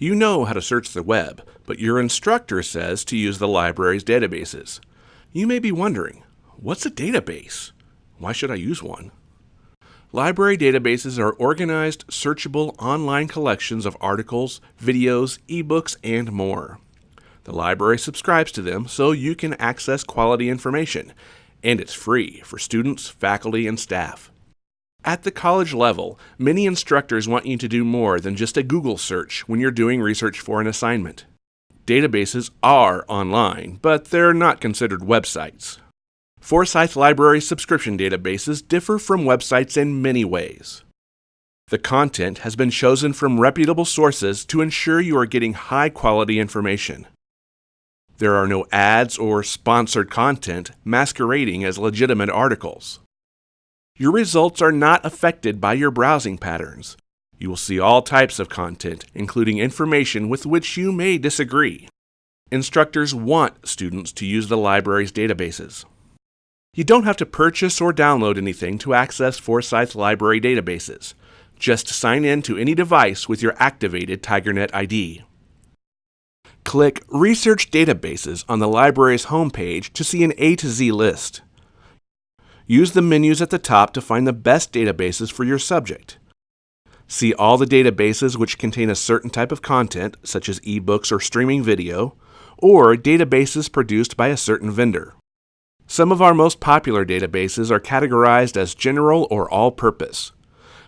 You know how to search the web, but your instructor says to use the library's databases. You may be wondering, what's a database? Why should I use one? Library databases are organized, searchable online collections of articles, videos, ebooks, and more. The library subscribes to them so you can access quality information, and it's free for students, faculty, and staff. At the college level, many instructors want you to do more than just a Google search when you're doing research for an assignment. Databases are online, but they're not considered websites. Forsyth Library subscription databases differ from websites in many ways. The content has been chosen from reputable sources to ensure you are getting high quality information. There are no ads or sponsored content masquerading as legitimate articles. Your results are not affected by your browsing patterns. You will see all types of content, including information with which you may disagree. Instructors want students to use the library's databases. You don't have to purchase or download anything to access Forsyth Library databases. Just sign in to any device with your activated TigerNet ID. Click Research Databases on the library's homepage to see an A to Z list. Use the menus at the top to find the best databases for your subject. See all the databases which contain a certain type of content, such as ebooks or streaming video, or databases produced by a certain vendor. Some of our most popular databases are categorized as general or all purpose.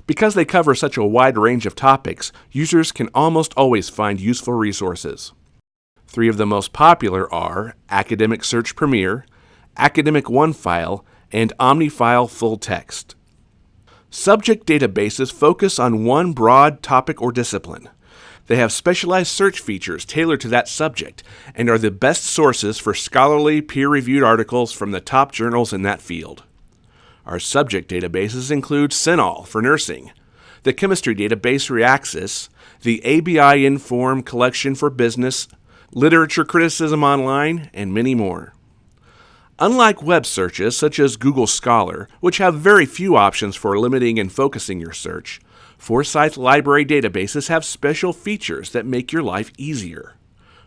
Because they cover such a wide range of topics, users can almost always find useful resources. Three of the most popular are Academic Search Premier, Academic OneFile, and OmniFile Full Text. Subject databases focus on one broad topic or discipline. They have specialized search features tailored to that subject and are the best sources for scholarly, peer reviewed articles from the top journals in that field. Our subject databases include CINAHL for nursing, the chemistry database Reaxys, the ABI Inform collection for business, literature criticism online, and many more. Unlike web searches such as Google Scholar, which have very few options for limiting and focusing your search, Forsyth Library databases have special features that make your life easier.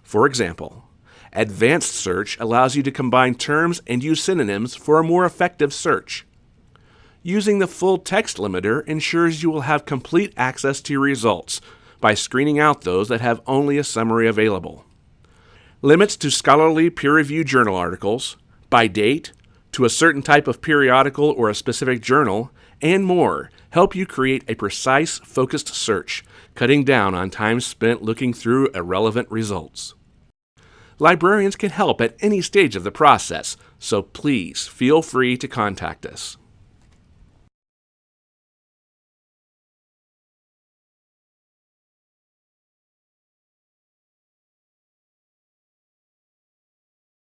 For example, Advanced Search allows you to combine terms and use synonyms for a more effective search. Using the full text limiter ensures you will have complete access to your results by screening out those that have only a summary available. Limits to scholarly peer-reviewed journal articles, by date, to a certain type of periodical or a specific journal, and more help you create a precise, focused search, cutting down on time spent looking through irrelevant results. Librarians can help at any stage of the process, so please feel free to contact us.